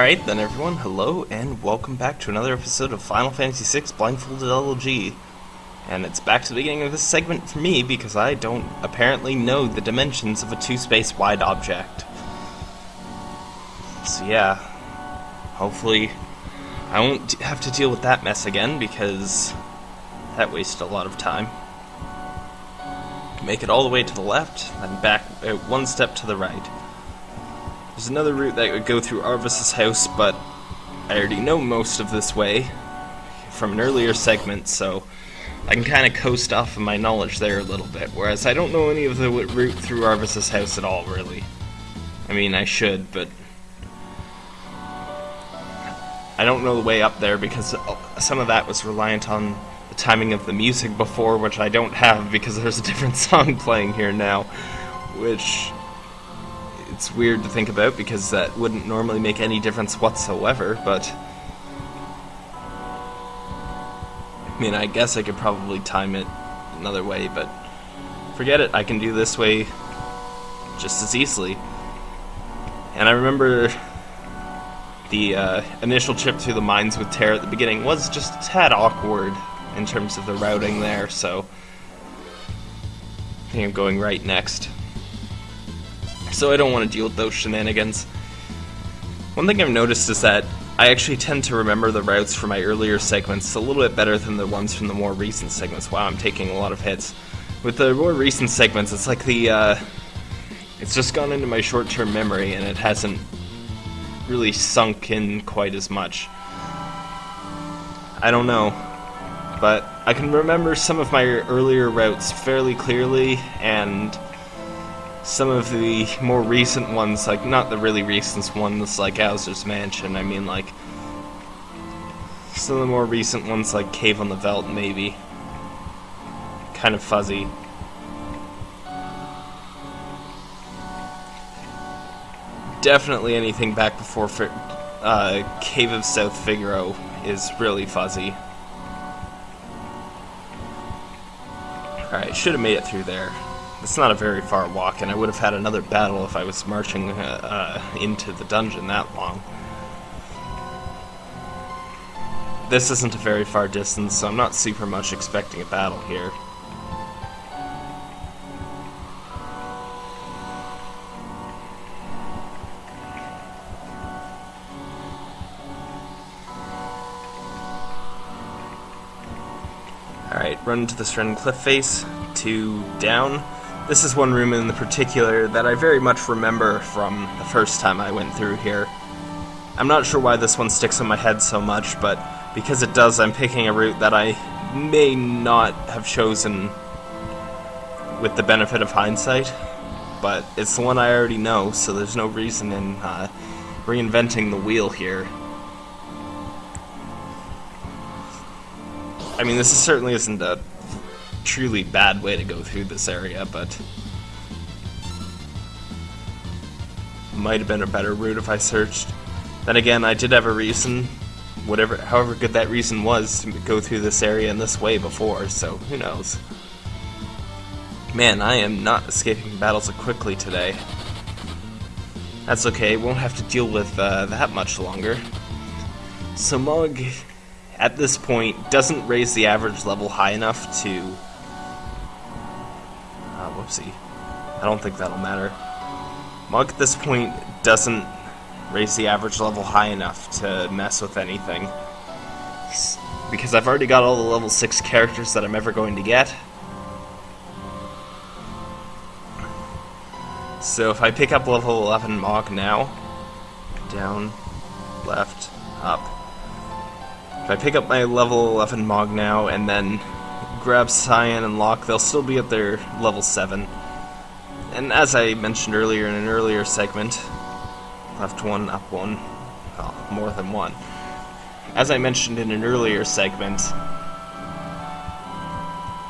Alright then everyone, hello and welcome back to another episode of Final Fantasy VI Blindfolded LLG. And it's back to the beginning of this segment for me because I don't apparently know the dimensions of a two-space wide object. So yeah, hopefully I won't have to deal with that mess again because that wasted a lot of time. Make it all the way to the left, then back uh, one step to the right. There's another route that would go through Arvis's house, but I already know most of this way from an earlier segment, so I can kind of coast off of my knowledge there a little bit, whereas I don't know any of the route through Arvis's house at all, really. I mean, I should, but I don't know the way up there because uh, some of that was reliant on the timing of the music before, which I don't have because there's a different song playing here now, which it's weird to think about because that wouldn't normally make any difference whatsoever, but... I mean, I guess I could probably time it another way, but forget it, I can do this way just as easily. And I remember the uh, initial trip through the mines with Terra at the beginning was just a tad awkward in terms of the routing there, so I think I'm going right next so I don't want to deal with those shenanigans. One thing I've noticed is that I actually tend to remember the routes from my earlier segments a little bit better than the ones from the more recent segments. Wow, I'm taking a lot of hits. With the more recent segments, it's like the, uh, it's just gone into my short-term memory and it hasn't really sunk in quite as much. I don't know, but I can remember some of my earlier routes fairly clearly and some of the more recent ones, like not the really recent ones like Owzer's Mansion, I mean like some of the more recent ones like Cave on the Veldt maybe. Kind of fuzzy. Definitely anything back before uh, Cave of South Figaro is really fuzzy. Alright, should have made it through there. It's not a very far walk, and I would have had another battle if I was marching uh, uh, into the dungeon that long. This isn't a very far distance, so I'm not super much expecting a battle here. Alright, run to the Stren cliff face, two down. This is one room in the particular that I very much remember from the first time I went through here. I'm not sure why this one sticks in my head so much, but because it does, I'm picking a route that I may not have chosen with the benefit of hindsight, but it's the one I already know, so there's no reason in uh, reinventing the wheel here. I mean, this certainly isn't a truly bad way to go through this area, but might have been a better route if I searched. Then again, I did have a reason, whatever, however good that reason was, to go through this area in this way before, so who knows. Man, I am not escaping battles so quickly today. That's okay, won't have to deal with uh, that much longer. So Mog, at this point, doesn't raise the average level high enough to I don't think that'll matter. Mog at this point doesn't raise the average level high enough to mess with anything. Because I've already got all the level 6 characters that I'm ever going to get. So if I pick up level 11 Mog now, down, left, up. If I pick up my level 11 Mog now and then grab Cyan and Locke, they'll still be at their level 7. And as I mentioned earlier in an earlier segment, left one, up one, well, more than one. As I mentioned in an earlier segment,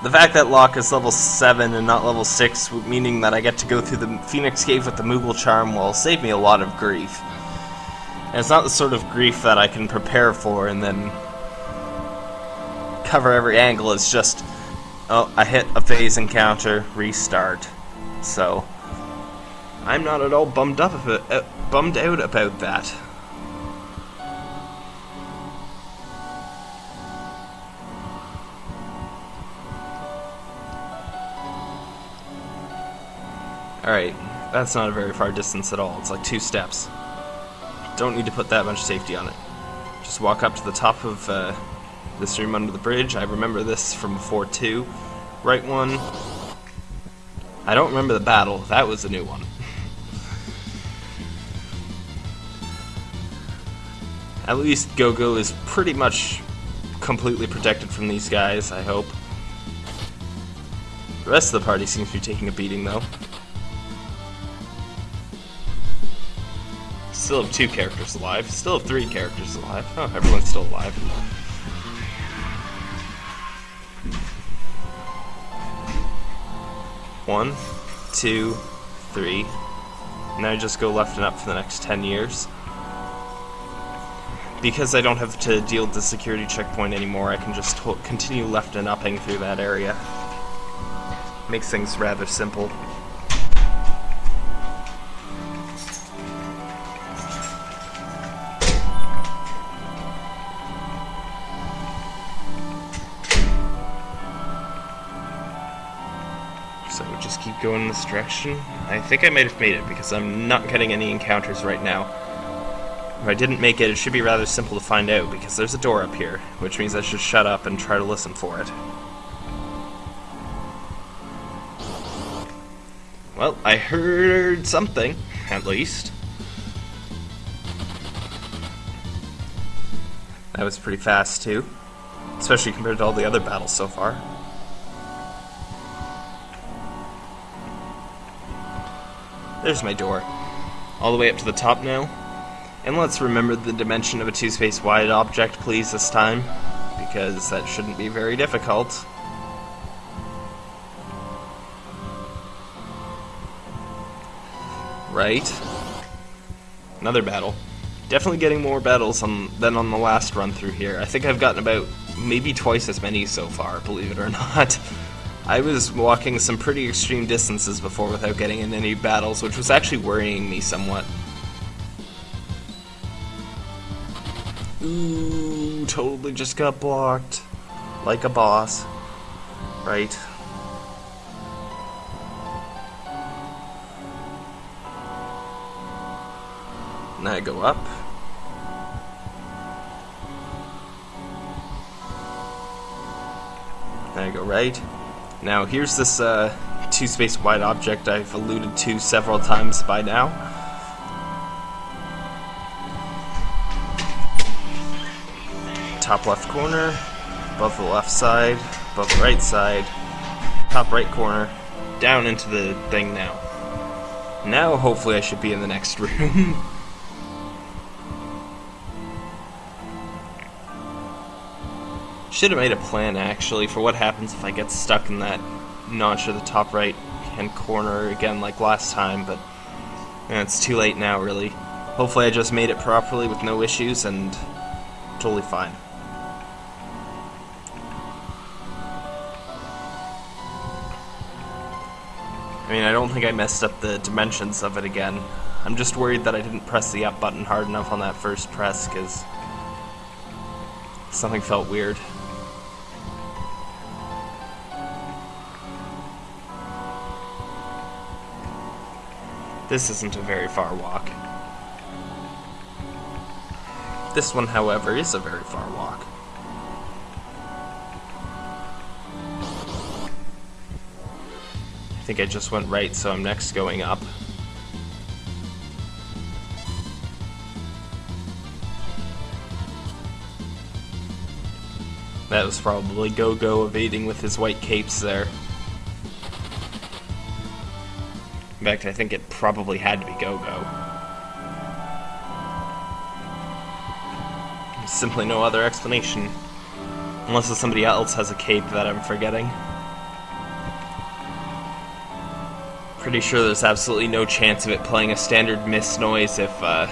the fact that Locke is level 7 and not level 6, meaning that I get to go through the Phoenix Cave with the Moogle Charm, will save me a lot of grief. And it's not the sort of grief that I can prepare for and then cover every angle. It's just, oh, I hit a phase encounter, restart. So, I'm not at all bummed up it, uh, bummed out about that. Alright, that's not a very far distance at all. It's like two steps. Don't need to put that much safety on it. Just walk up to the top of uh, this room under the bridge. I remember this from before too. Right one. I don't remember the battle. That was a new one. At least Go-Go is pretty much completely protected from these guys, I hope. The rest of the party seems to be taking a beating, though. Still have two characters alive. Still have three characters alive. Oh, everyone's still alive. One, two, three. Now I just go left and up for the next 10 years. Because I don't have to deal with the security checkpoint anymore, I can just continue left and upping through that area. Makes things rather simple. This direction. I think I might have made it because I'm not getting any encounters right now. If I didn't make it, it should be rather simple to find out because there's a door up here, which means I should shut up and try to listen for it. Well, I heard something, at least. That was pretty fast, too. Especially compared to all the other battles so far. There's my door. All the way up to the top now. And let's remember the dimension of a two-space wide object, please, this time. Because that shouldn't be very difficult. Right. Another battle. Definitely getting more battles on, than on the last run through here. I think I've gotten about maybe twice as many so far, believe it or not. I was walking some pretty extreme distances before without getting in any battles, which was actually worrying me somewhat. Ooh, totally just got blocked. Like a boss. Right. Now I go up. Now I go right. Now here's this uh, two space wide object I've alluded to several times by now. Top left corner, above the left side, above the right side, top right corner, down into the thing now. Now hopefully I should be in the next room. Should have made a plan, actually, for what happens if I get stuck in that notch of the top right hand corner again like last time, but it's too late now, really. Hopefully I just made it properly with no issues and totally fine. I mean, I don't think I messed up the dimensions of it again. I'm just worried that I didn't press the up button hard enough on that first press, because something felt weird. This isn't a very far walk. This one, however, is a very far walk. I think I just went right, so I'm next going up. That was probably Go-Go evading with his white capes there. In fact, I think it probably had to be Go-Go. Simply no other explanation. Unless somebody else has a cape that I'm forgetting. Pretty sure there's absolutely no chance of it playing a standard miss noise if, uh,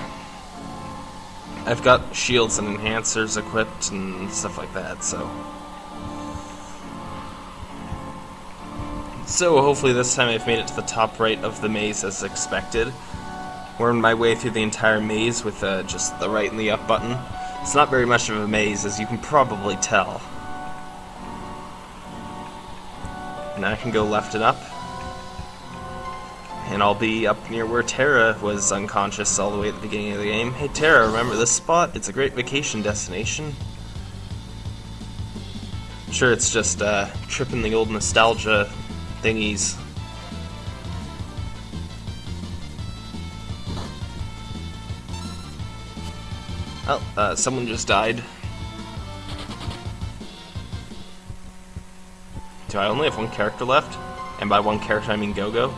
I've got shields and enhancers equipped and stuff like that, so... So hopefully this time I've made it to the top right of the maze as expected. Wormed my way through the entire maze with uh, just the right and the up button. It's not very much of a maze, as you can probably tell. Now I can go left and up. and I'll be up near where Terra was unconscious all the way at the beginning of the game. Hey Terra, remember this spot? It's a great vacation destination. Sure, it's just uh, tripping the old nostalgia thingies. Oh, uh, someone just died. Do I only have one character left? And by one character I mean Gogo?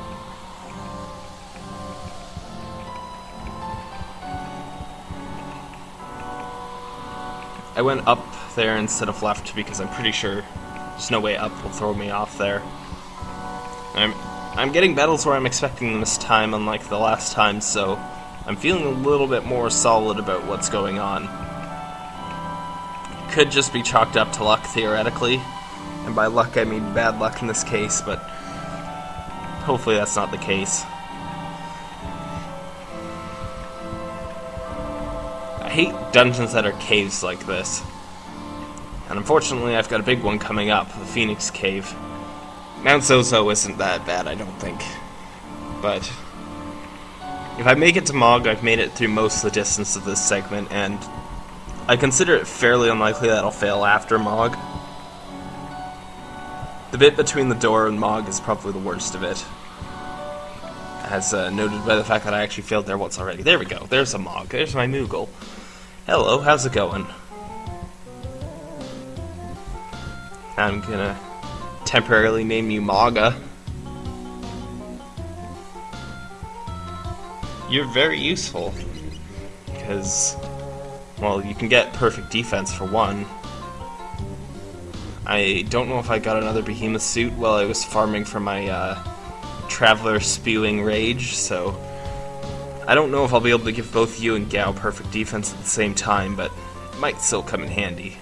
I went up there instead of left because I'm pretty sure there's no way up will throw me off there. I'm I'm getting battles where I'm expecting them this time, unlike the last time, so I'm feeling a little bit more solid about what's going on. Could just be chalked up to luck, theoretically. And by luck, I mean bad luck in this case, but hopefully that's not the case. I hate dungeons that are caves like this. And unfortunately, I've got a big one coming up, the Phoenix Cave. Mount Zozo isn't that bad, I don't think. But if I make it to Mog, I've made it through most of the distance of this segment, and I consider it fairly unlikely that I'll fail after Mog. The bit between the door and Mog is probably the worst of it. As uh, noted by the fact that I actually failed there once already. There we go, there's a Mog, there's my Moogle. Hello, how's it going? I'm gonna temporarily name you Maga. You're very useful. Because, well, you can get perfect defense for one. I don't know if I got another behemoth suit while I was farming for my uh, Traveler Spewing Rage, so I don't know if I'll be able to give both you and Gau perfect defense at the same time, but it might still come in handy.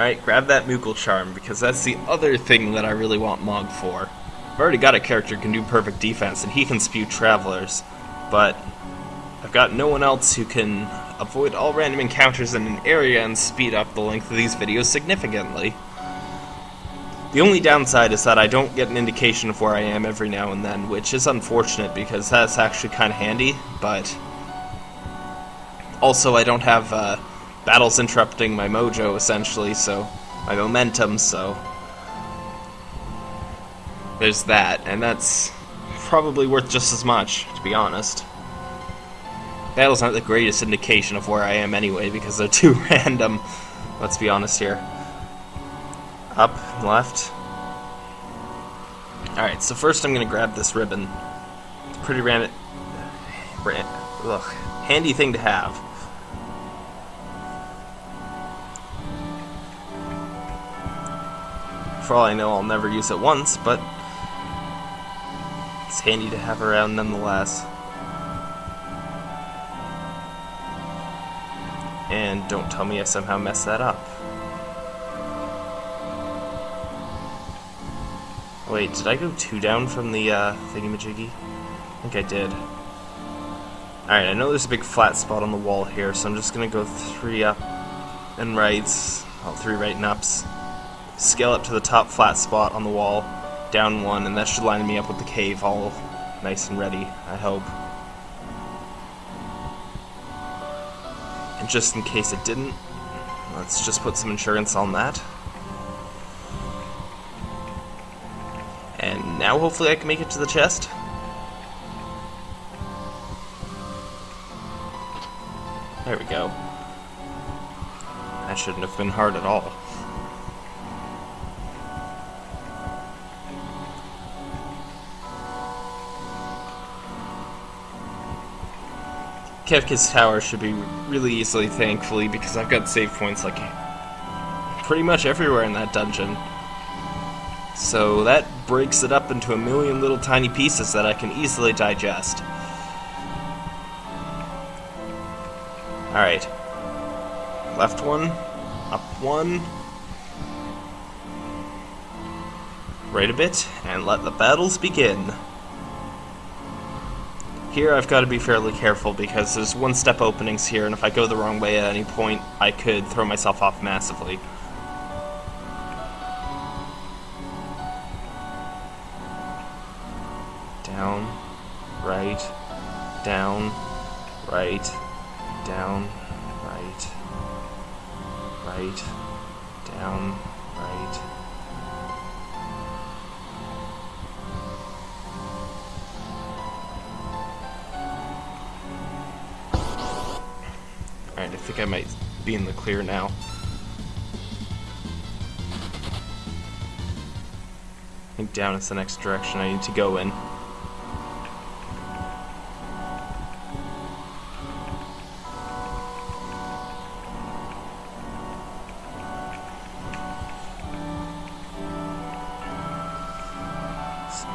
Alright, grab that Moogle Charm, because that's the other thing that I really want Mog for. I've already got a character who can do perfect defense, and he can spew Travelers, but I've got no one else who can avoid all random encounters in an area and speed up the length of these videos significantly. The only downside is that I don't get an indication of where I am every now and then, which is unfortunate because that's actually kind of handy, but also I don't have uh, battle's interrupting my mojo essentially, so my momentum, so there's that, and that's probably worth just as much, to be honest. Battle's not the greatest indication of where I am anyway, because they're too random. Let's be honest here. Up, left. Alright, so first I'm gonna grab this ribbon. It's pretty random. Ugh, handy thing to have. For all I know, I'll never use it once, but it's handy to have around nonetheless. And don't tell me I somehow messed that up. Wait, did I go two down from the uh, thingy-majiggy? I think I did. Alright, I know there's a big flat spot on the wall here, so I'm just gonna go three up and rights. Well, three right and ups scale up to the top flat spot on the wall, down one, and that should line me up with the cave all nice and ready, I hope. And just in case it didn't, let's just put some insurance on that. And now hopefully I can make it to the chest. There we go. That shouldn't have been hard at all. Kefka's Tower should be really easily, thankfully, because I've got save points like pretty much everywhere in that dungeon. So that breaks it up into a million little tiny pieces that I can easily digest. Alright. Left one, up one, right a bit, and let the battles begin. Here I've got to be fairly careful because there's one-step openings here, and if I go the wrong way at any point, I could throw myself off massively. Down, right, down, right, down, right, right, down, think I might be in the clear now. I think down is the next direction I need to go in.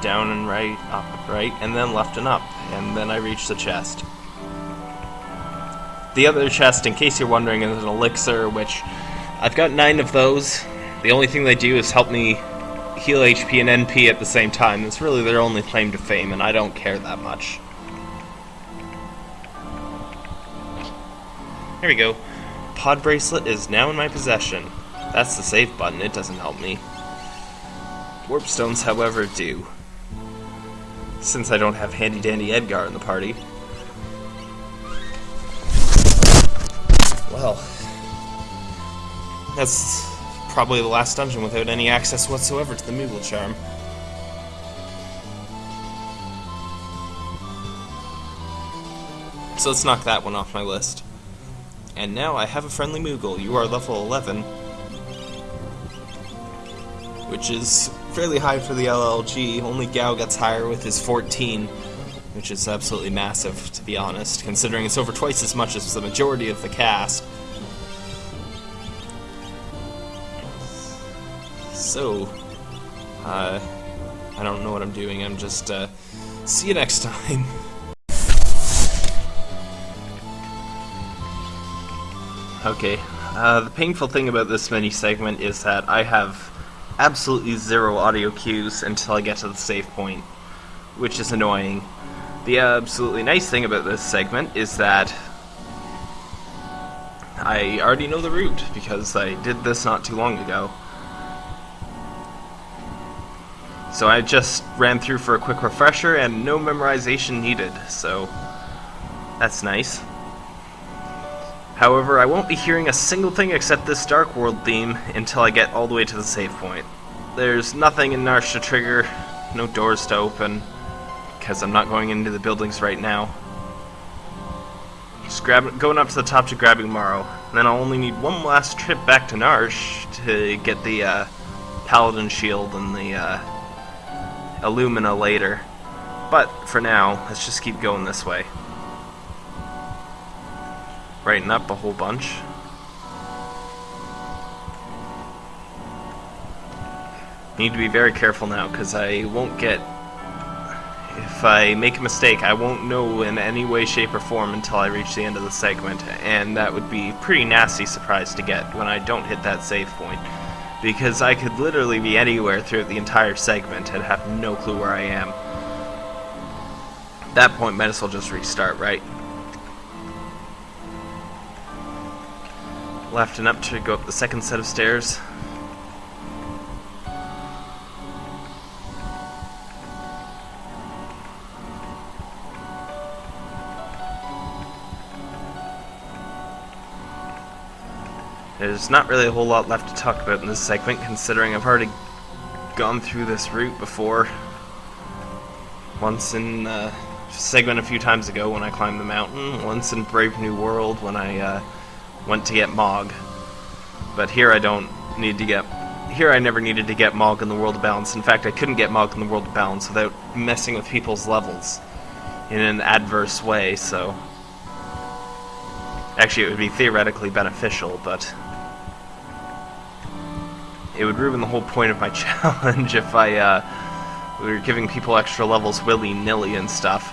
Down and right, up, right, and then left and up, and then I reach the chest. The other chest, in case you're wondering, is an elixir, which I've got nine of those. The only thing they do is help me heal HP and MP at the same time. It's really their only claim to fame, and I don't care that much. Here we go. Pod bracelet is now in my possession. That's the save button, it doesn't help me. Warp stones, however, do. Since I don't have handy dandy Edgar in the party. Well, that's probably the last dungeon without any access whatsoever to the Moogle Charm. So let's knock that one off my list. And now I have a friendly Moogle. You are level 11. Which is fairly high for the LLG. Only Gau gets higher with his 14. Which is absolutely massive, to be honest, considering it's over twice as much as the majority of the cast. So, uh, I don't know what I'm doing. I'm just, uh, see you next time. okay, uh, the painful thing about this mini segment is that I have absolutely zero audio cues until I get to the save point, which is annoying. The absolutely nice thing about this segment is that I already know the route because I did this not too long ago. So I just ran through for a quick refresher and no memorization needed, so that's nice. However, I won't be hearing a single thing except this Dark World theme until I get all the way to the save point. There's nothing in Narshe to trigger, no doors to open, because I'm not going into the buildings right now. Just grab, going up to the top to grabbing Umaro. And then I'll only need one last trip back to Narshe to get the uh, Paladin Shield and the uh, Illumina later. But for now, let's just keep going this way. Brighten up a whole bunch. Need to be very careful now, because I won't get... If I make a mistake, I won't know in any way, shape, or form until I reach the end of the segment, and that would be pretty nasty surprise to get when I don't hit that save point because I could literally be anywhere throughout the entire segment and have no clue where I am. At that point, might as well just restart, right? Left and up to go up the second set of stairs. There's not really a whole lot left to talk about in this segment, considering I've already gone through this route before. Once in uh, segment a few times ago when I climbed the mountain, once in Brave New World when I uh, went to get Mog. But here I don't need to get... Here I never needed to get Mog in the World of Balance. In fact, I couldn't get Mog in the World of Balance without messing with people's levels in an adverse way, so... Actually, it would be theoretically beneficial, but it would ruin the whole point of my challenge if I uh, were giving people extra levels willy-nilly and stuff.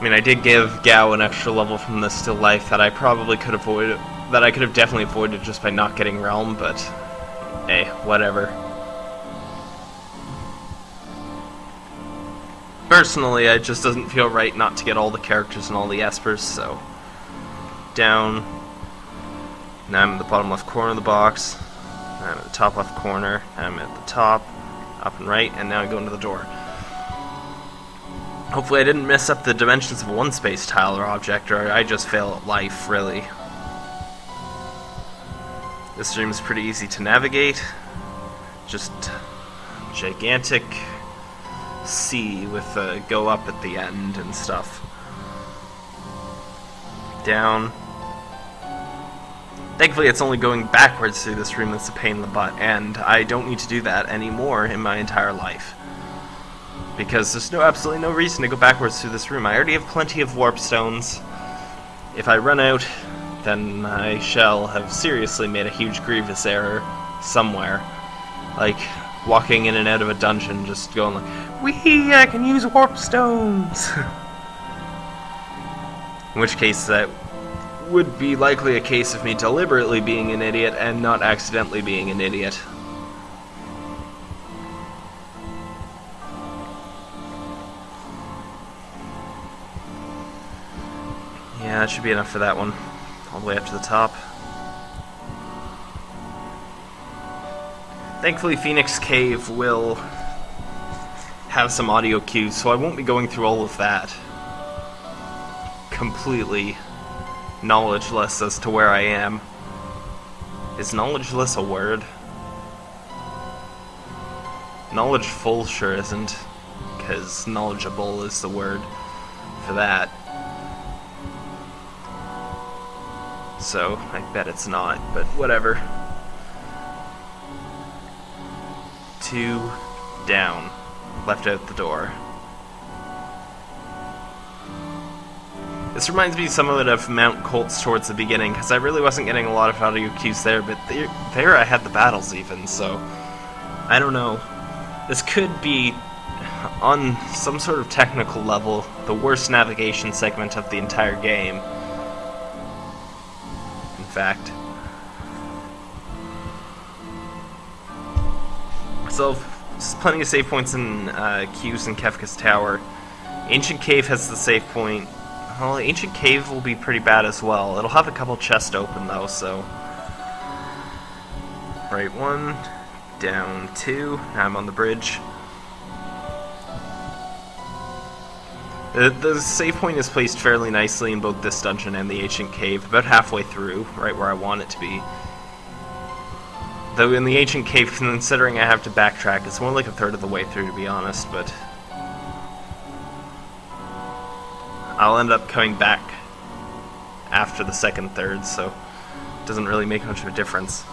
I mean, I did give Gau an extra level from the Still Life that I probably could avoid, that I could have definitely avoided just by not getting Realm, but hey, whatever. Personally, it just doesn't feel right not to get all the characters and all the Espers, so... Down. Now I'm in the bottom left corner of the box. I'm at the top left corner, I'm at the top, up and right, and now I go into the door. Hopefully I didn't mess up the dimensions of one space tile or object, or I just fail at life, really. This room is pretty easy to navigate. Just gigantic sea with a go up at the end and stuff. Down. Thankfully, it's only going backwards through this room that's a pain in the butt, and I don't need to do that anymore in my entire life because there's no absolutely no reason to go backwards through this room. I already have plenty of warp stones. If I run out, then I shall have seriously made a huge grievous error somewhere. Like walking in and out of a dungeon just going like, Wee, I can use warp stones! in which case that would be likely a case of me deliberately being an idiot and not accidentally being an idiot. Yeah, that should be enough for that one. All the way up to the top. Thankfully, Phoenix Cave will have some audio cues, so I won't be going through all of that. Completely knowledgeless as to where I am. Is knowledgeless a word? Knowledgeful sure isn't, because knowledgeable is the word for that. so I bet it's not, but whatever. Two down, left out the door. This reminds me somewhat of Mount Kolts towards the beginning, because I really wasn't getting a lot of audio cues there, but there, there I had the battles even, so I don't know. This could be, on some sort of technical level, the worst navigation segment of the entire game In fact. So, plenty of save points in uh, Q's and Kefka's Tower. Ancient Cave has the save point. Well, Ancient Cave will be pretty bad as well. It'll have a couple chests open though, so... Right one, down two, now I'm on the bridge. The, the save point is placed fairly nicely in both this dungeon and the Ancient Cave, about halfway through, right where I want it to be. Though in the Ancient Cave, considering I have to backtrack, it's more like a third of the way through, to be honest, but... I'll end up coming back after the second third, so it doesn't really make much of a difference.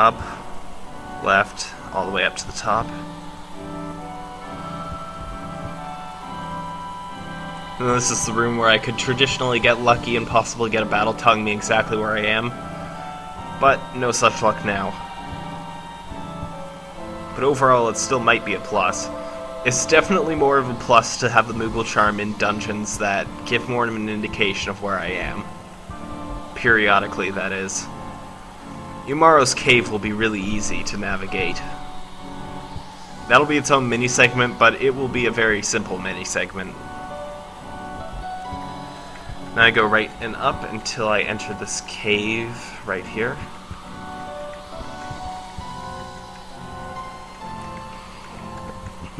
Up, left, all the way up to the top. And this is the room where I could traditionally get lucky and possibly get a battle telling me exactly where I am. But no such luck now. But overall, it still might be a plus. It's definitely more of a plus to have the Moogle Charm in dungeons that give more of an indication of where I am. Periodically, that is. Umaro's Cave will be really easy to navigate. That'll be its own mini segment, but it will be a very simple mini segment. Now I go right and up until I enter this cave right here.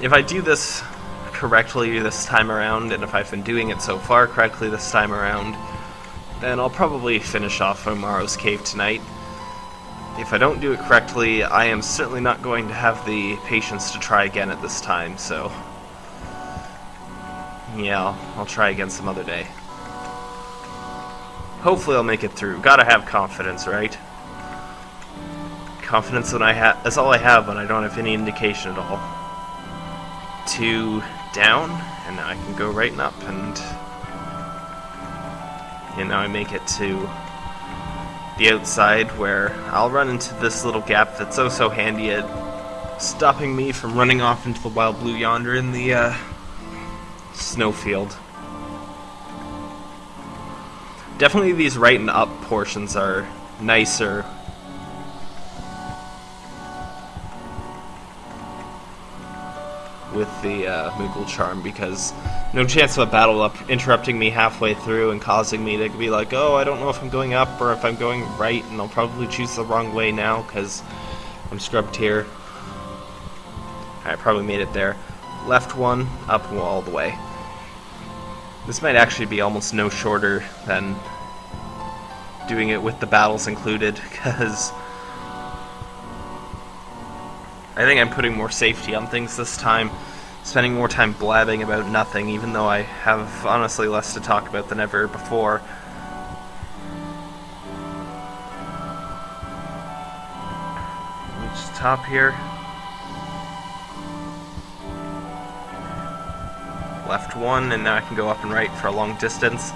If I do this correctly this time around, and if I've been doing it so far correctly this time around, then I'll probably finish off Umaro's Cave tonight. If I don't do it correctly, I am certainly not going to have the patience to try again at this time, so... Yeah, I'll, I'll try again some other day. Hopefully I'll make it through. Gotta have confidence, right? Confidence when I have that's all I have when I don't have any indication at all. Two down, and now I can go right and up, and and now I make it to the outside where I'll run into this little gap that's oh so handy at stopping me from running off into the wild blue yonder in the uh, snowfield. Definitely these right and up portions are nicer. With the uh, Moogle Charm because no chance of a battle up interrupting me halfway through and causing me to be like, oh, I don't know if I'm going up or if I'm going right, and I'll probably choose the wrong way now because I'm scrubbed here. I probably made it there. left one, up all the way. This might actually be almost no shorter than doing it with the battles included, because I think I'm putting more safety on things this time, spending more time blabbing about nothing, even though I have honestly less to talk about than ever before. The top here. Left one, and now I can go up and right for a long distance.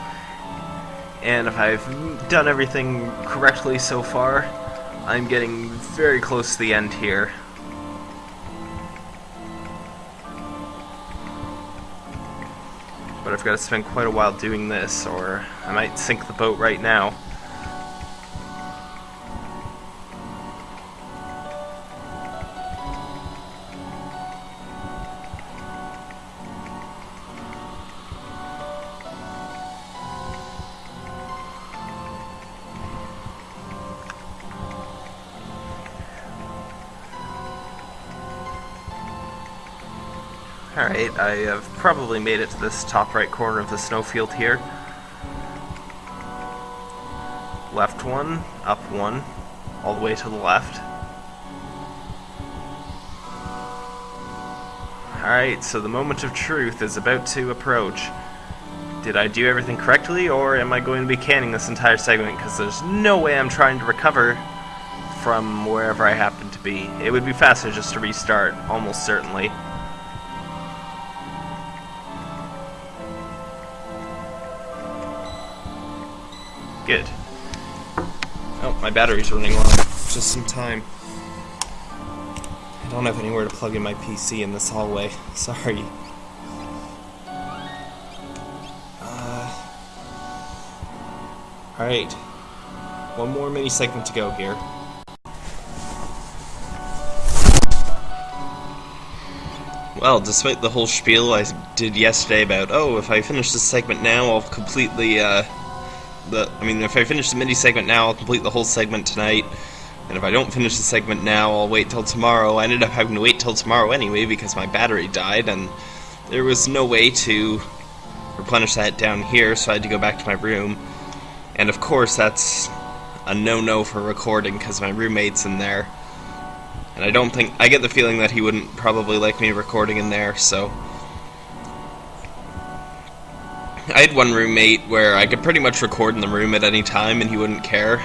And if I've done everything correctly so far, I'm getting very close to the end here. But I've got to spend quite a while doing this, or I might sink the boat right now. Alright, I have probably made it to this top right corner of the snowfield here. Left one, up one, all the way to the left. Alright, so the moment of truth is about to approach. Did I do everything correctly, or am I going to be canning this entire segment? Because there's no way I'm trying to recover from wherever I happen to be. It would be faster just to restart, almost certainly. Battery's running low. Just some time. I don't have anywhere to plug in my PC in this hallway. Sorry. Uh, Alright. One more mini segment to go here. Well, despite the whole spiel I did yesterday about, oh, if I finish this segment now, I'll completely, uh, the. I mean, if I finish the mini segment now, I'll complete the whole segment tonight. And if I don't finish the segment now, I'll wait till tomorrow. I ended up having to wait till tomorrow anyway because my battery died, and there was no way to replenish that down here, so I had to go back to my room. And of course, that's a no-no for recording because my roommate's in there. And I don't think I get the feeling that he wouldn't probably like me recording in there, so I had one roommate where I could pretty much record in the room at any time and he wouldn't care.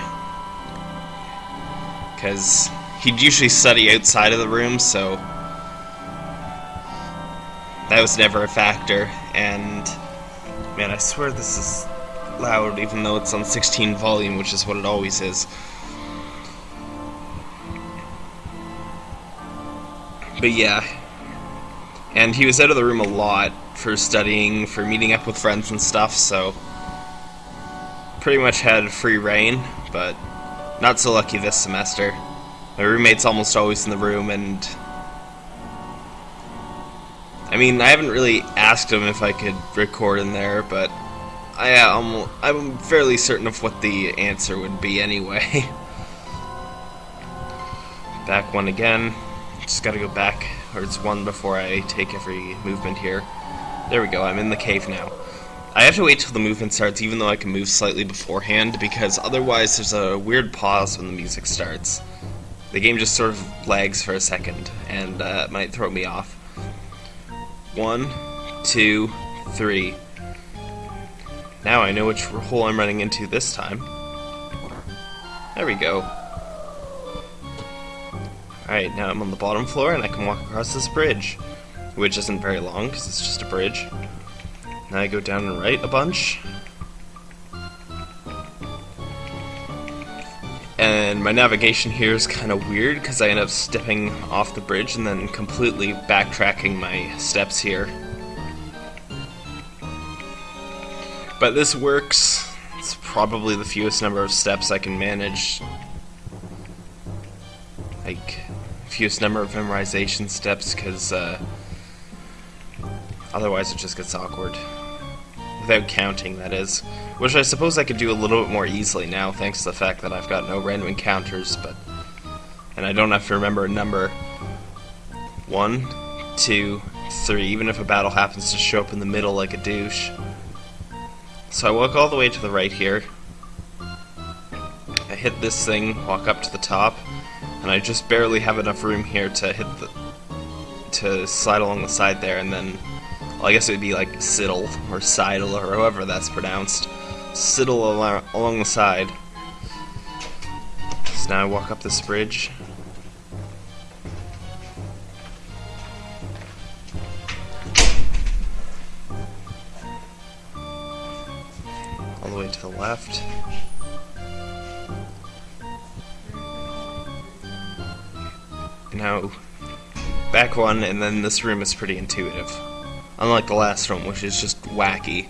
Because he'd usually study outside of the room, so that was never a factor. And man, I swear this is loud, even though it's on 16 volume, which is what it always is. But yeah. And he was out of the room a lot for studying, for meeting up with friends and stuff, so pretty much had free reign, but not so lucky this semester. My roommate's almost always in the room, and I mean, I haven't really asked him if I could record in there, but I am I'm fairly certain of what the answer would be anyway. back one again. Just gotta go back, or it's one before I take every movement here. There we go, I'm in the cave now. I have to wait till the movement starts, even though I can move slightly beforehand, because otherwise there's a weird pause when the music starts. The game just sort of lags for a second, and uh, it might throw me off. One, two, three. Now I know which hole I'm running into this time. There we go. Alright, now I'm on the bottom floor and I can walk across this bridge which isn't very long because it's just a bridge. Now I go down and right a bunch. And my navigation here is kind of weird because I end up stepping off the bridge and then completely backtracking my steps here. But this works. It's probably the fewest number of steps I can manage. Like, fewest number of memorization steps because uh, Otherwise it just gets awkward. Without counting, that is. Which I suppose I could do a little bit more easily now, thanks to the fact that I've got no random encounters, but... And I don't have to remember a number. One, two, three, even if a battle happens to show up in the middle like a douche. So I walk all the way to the right here. I hit this thing, walk up to the top, and I just barely have enough room here to hit the to slide along the side there, and then well, I guess it would be like siddle or sidle or however that's pronounced. Siddle al along the side. So now I walk up this bridge. All the way to the left. Now, back one, and then this room is pretty intuitive. Unlike the last room, which is just wacky.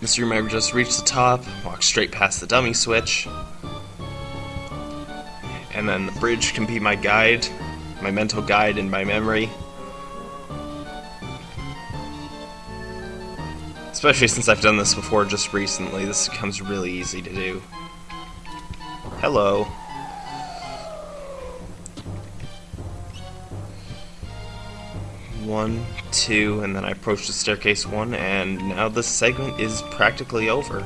This room I just reach the top, walk straight past the dummy switch, and then the bridge can be my guide, my mental guide and my memory. Especially since I've done this before just recently, this becomes really easy to do. Hello. Two, and then I approach the staircase one, and now this segment is practically over.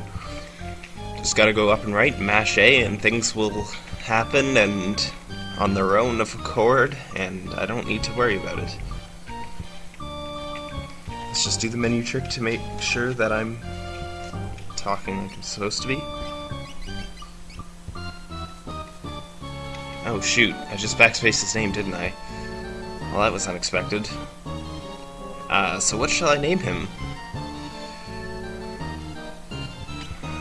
Just gotta go up and right, mash A, and things will happen, and on their own of accord, and I don't need to worry about it. Let's just do the menu trick to make sure that I'm talking like I'm supposed to be. Oh shoot, I just backspaced his name, didn't I? Well, that was unexpected. Uh, so what shall I name him?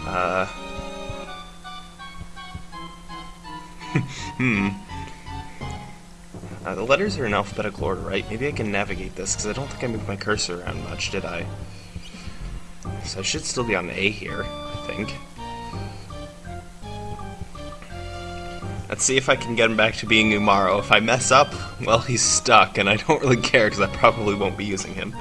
Uh... hmm. Uh, the letters are in alphabetical order, right? Maybe I can navigate this, because I don't think I moved my cursor around much, did I? So I should still be on the A here, I think. Let's see if I can get him back to being Umaro. If I mess up, well, he's stuck, and I don't really care because I probably won't be using him.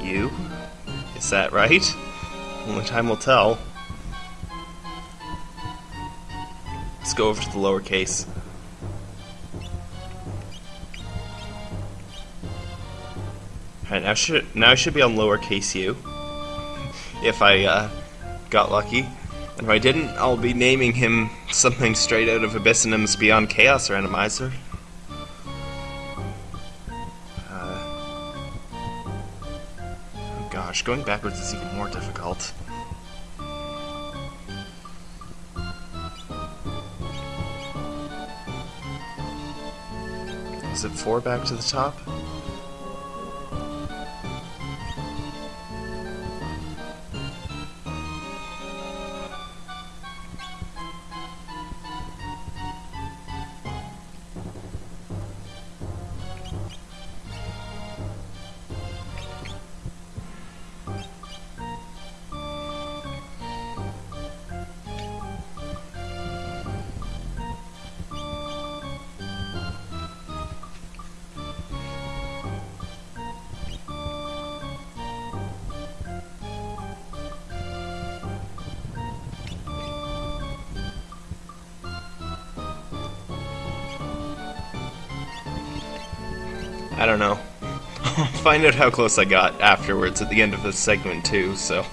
You? Is that right? Only time will tell. Go over to the lowercase. Alright, now should now I should be on lowercase u. If I uh, got lucky. And if I didn't, I'll be naming him something straight out of Abyssonym's Beyond Chaos Randomizer. Uh, oh gosh, going backwards is even more difficult. Is it four back to the top? I don't know. I'll find out how close I got afterwards at the end of this segment too, so...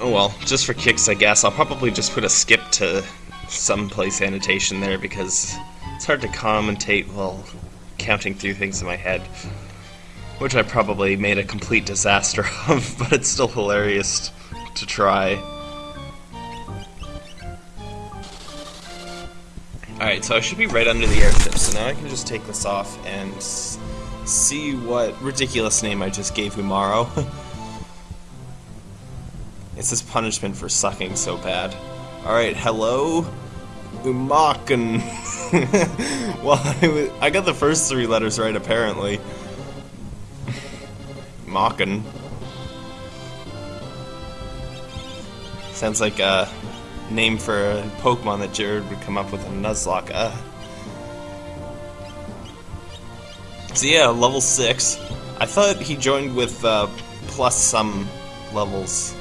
Oh well, just for kicks I guess, I'll probably just put a skip to someplace annotation there because it's hard to commentate while counting through things in my head. Which I probably made a complete disaster of, but it's still hilarious to try. Alright, so I should be right under the airship, so now I can just take this off and see what ridiculous name I just gave Umaro. it's his punishment for sucking so bad. Alright, hello? Umaken. well, I, I, got the first three letters right, apparently. Makken. Sounds like a name for a Pokemon that Jared would come up with a Nuzlocke. Uh, so yeah, level 6. I thought he joined with uh, plus some levels,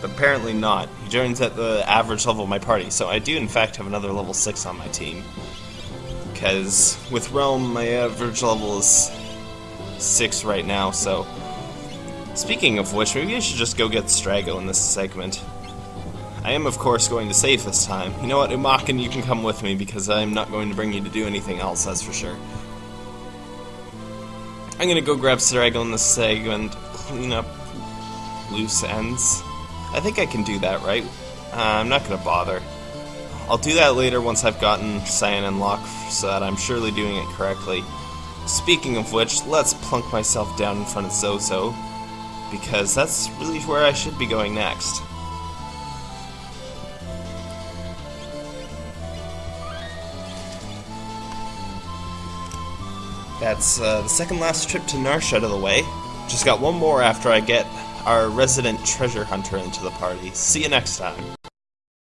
but apparently not. He joins at the average level of my party, so I do in fact have another level 6 on my team. Because with Relm, my average level is 6 right now, so... Speaking of which, maybe I should just go get Strago in this segment. I am, of course, going to save this time. You know what, Umaken, you can come with me, because I'm not going to bring you to do anything else, that's for sure. I'm gonna go grab Strago in this segment, clean up loose ends. I think I can do that, right? Uh, I'm not gonna bother. I'll do that later once I've gotten Cyan unlocked so that I'm surely doing it correctly. Speaking of which, let's plunk myself down in front of Zozo, because that's really where I should be going next. That's uh, the second last trip to Narshe out of the way. Just got one more after I get our resident treasure hunter into the party. See you next time.